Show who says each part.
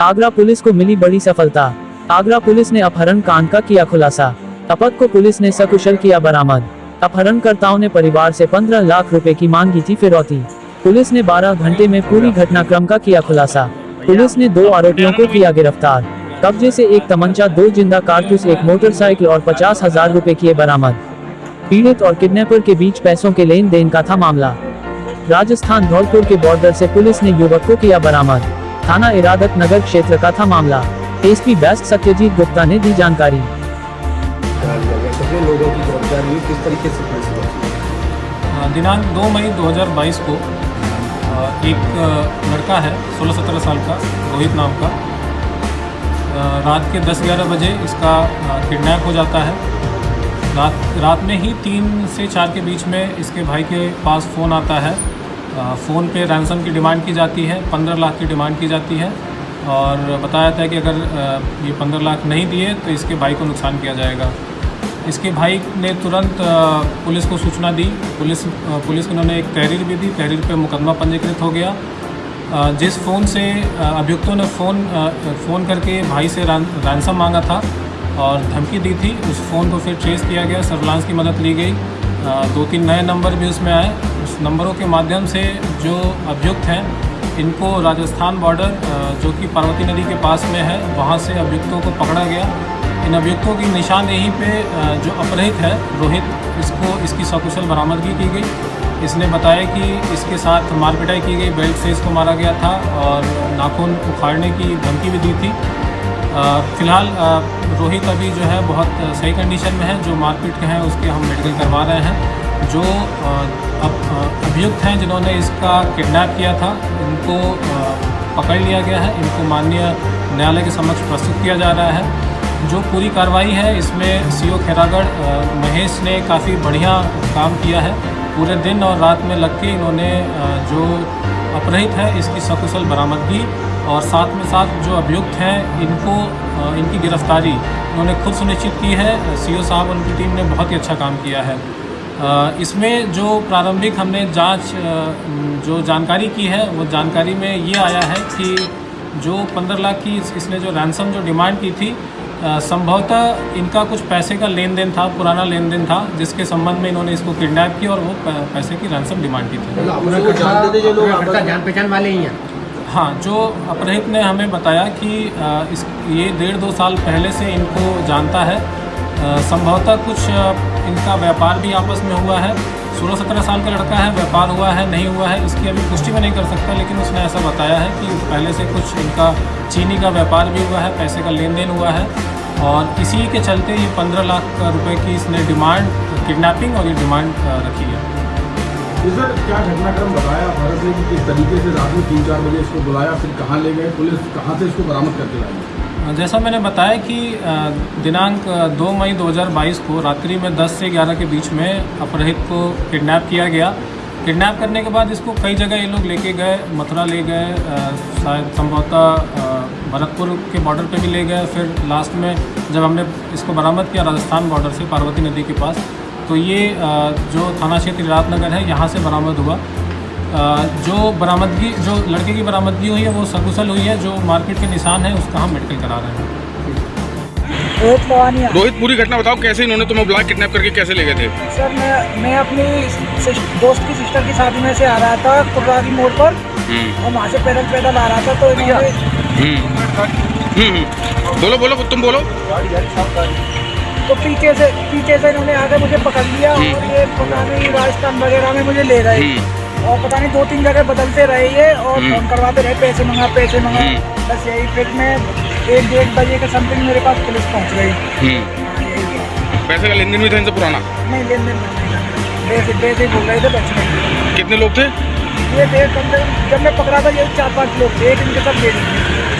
Speaker 1: Agra police को मिली बड़ी सफलता। आगरा पुलिस ने अपहरण कांड का किया खुलासा। अपत को पुलिस ने सकुशल किया बरामद। अपहरणकर्ताओं ने परिवार से 15 लाख रुपए की मांग की थी फिरौती। पुलिस ने 12 घंटे में पूरी घटनाक्रम का किया खुलासा। पुलिस ने दो आरोपियों को किया गिरफ़्तार। कब्जे से एक तमंचा, दो ज़िंदा कारतूस, एक मोटरसाइकिल और पचास हज़ार रूपए किए बरामद। पीड़ित और किडनैपर के बीच पैसों के लेन देन का था मामला। राजस्थान धौलपुर के बॉर्डर से पुलिस ने युवक को किया बरामद। थाना इरादत नगर क्षेत्र का था मामला। एसपी बेस्ट सत्यजीत गुप्ता ने दी जानकारी।
Speaker 2: अ, दिनांक 2 मई 2022 को एक लड़का है 16-17 साल का रोहित नाम का। रात के 10-11 बजे इसका किडनैप हो जाता है। रात रात में ही तीन से चार के बीच में इसके भाई के पास फ़ोन आता है। फ़ोन पे रैंसम की डिमांड की जाती है 15 लाख की डिमांड की जाती है और बताया जाता है कि अगर ये 15 लाख नहीं दिए तो इसके भाई को नुकसान किया जाएगा। इसके भाई ने तुरंत पुलिस को सूचना दी। पुलिस पुलिस को उन्होंने एक तहरीर भी दी। तहरीर पे मुकदमा पंजीकृत हो गया। जिस फ़ोन से अभियुक्तों ने फ़ोन फ़ोन करके भाई से रैंसम मांगा था और धमकी दी थी, उस फ़ोन को फिर ट्रेस किया गया। सर्विलांस की मदद ली गई। दो तीन नए नंबर भी उसमें आए। नंबरों के माध्यम से जो अभियुक्त हैं, इनको राजस्थान बॉर्डर जो कि पार्वती नदी के पास में है, वहाँ से अभियुक्तों को पकड़ा गया। इन अभियुक्तों की निशानदेही पे जो अपहृत है, रोहित, इसको, इसकी सकुशल बरामदगी की गई। इसने बताया कि इसके साथ मारपिटाई की गई, बेल्ट से इसको मारा गया था और नाखून उखाड़ने की धमकी भी दी थी। फ़िलहाल रोहित अभी जो है बहुत सही कंडीशन में है, जो मारपीट के हैं, उसके हम मेडिकल करवा रहे हैं। जो अब अभियुक्त हैं जिन्होंने इसका किडनैप किया था, इनको पकड़ लिया गया है, इनको माननीय न्यायालय के समक्ष प्रस्तुत किया जा रहा है। जो पूरी कार्रवाई है, इसमें सीओ खैरागढ़ महेश ने काफ़ी बढ़िया काम किया है। पूरे दिन और रात में लग के इन्होंने जो अपहृत है, इसकी सकुशल बरामदगी और साथ में साथ जो अभियुक्त हैं, इनको इनकी गिरफ्तारी इन्होंने खुद सुनिश्चित की है। सीओ साहब, उनकी टीम ने बहुत ही अच्छा काम किया है। इसमें जो प्रारंभिक हमने जाँच जो जानकारी की है वो जानकारी में ये आया है कि जो 15 लाख की इसने जो रैंसम जो डिमांड की थी संभवतः इनका कुछ पैसे का लेन देन था पुराना लेन देन था जिसके संबंध में इन्होंने इसको किडनैप किया और वो पैसे की रैंसम डिमांड की थी।
Speaker 3: जो जानते थे जो लोग आपस में-
Speaker 4: जान पहचान वाले ही हैं।
Speaker 2: हाँ जो अपहृत ने हमें बताया कि इस ये डेढ़ दो साल पहले से इनको जानता है। संभवतः कुछ इनका व्यापार भी आपस में हुआ है। सोलह सत्रह साल का लड़का है, व्यापार हुआ है, नहीं हुआ है, इसकी अभी पुष्टि में नहीं कर सकता, लेकिन उसने ऐसा बताया है कि पहले से कुछ इनका चीनी का व्यापार भी हुआ है, पैसे का लेन देन हुआ है। और इसी के चलते ये पंद्रह लाख रुपए की इसने डिमांड, किडनैपिंग और ये डिमांड रखी है।
Speaker 5: सर, क्या घटनाक्रम बताया भारत ने किस तरीके से रात में तीन चार बजे इसको बुलाया, फिर कहाँ ले गए, पुलिस कहाँ से इसको बरामद करके लाई?
Speaker 2: जैसा मैंने बताया कि दिनांक अ, 2 मई 2022 को रात्रि में 10 से 11 के बीच में अपहृत को किडनैप किया गया। किडनैप करने के बाद इसको कई जगह ये लोग लेके गए। मथुरा ले गए शायद संभवतः भरतपुर के बॉर्डर पे भी ले गए। फिर लास्ट में जब हमने इसको बरामद किया राजस्थान बॉर्डर से पार्वती नदी के पास तो ये जो थाना क्षेत्र राजनगर है यहाँ से बरामद हुआ। जो बरामदगी जो लड़के की बरामदगी हुई है वो सकुशल हुई है जो मारपीट के निशान है उसका हम मेडिकल करा रहे हैं।
Speaker 4: रोहित
Speaker 5: पूरी घटना बताओ कैसे इन्होंने तुम्हें बुला किडनैप करके कैसे ले गए थे?
Speaker 4: सर मैं मैं अपनी दोस्त की सिस्टर की शादी में से आ रहा था कुर्रारी मोड़ पर और वहाँ से पैदल पैदल आ रहा था तो इन्होंने
Speaker 5: बोलो बोलो तुम बोलो।
Speaker 4: तो पीछे से पीछे से इन्होंने आके मुझे पकड़ लिया और ये पता नहीं राजस्थान वगैरह में मुझे ले गए। और पता नहीं दो तीन जगह बदलते रहे ये और फ़ोन करवाते रहे पैसे मंगा पैसे मंगा। बस यही फिर मैं एक डेढ़ बजे के समथिंग मेरे पास पुलिस पहुँच गई।
Speaker 5: पैसे का लेन देन भी था इनसे पुराना?
Speaker 4: नहीं लेन देन पैसे वैसे बोल रहे थे पैसे
Speaker 5: कितने लोग थे?
Speaker 4: ये डेढ़ कम से जब मैं पकड़ा था ये चार पाँच लोग थे एक इनके साथ ले लीजिए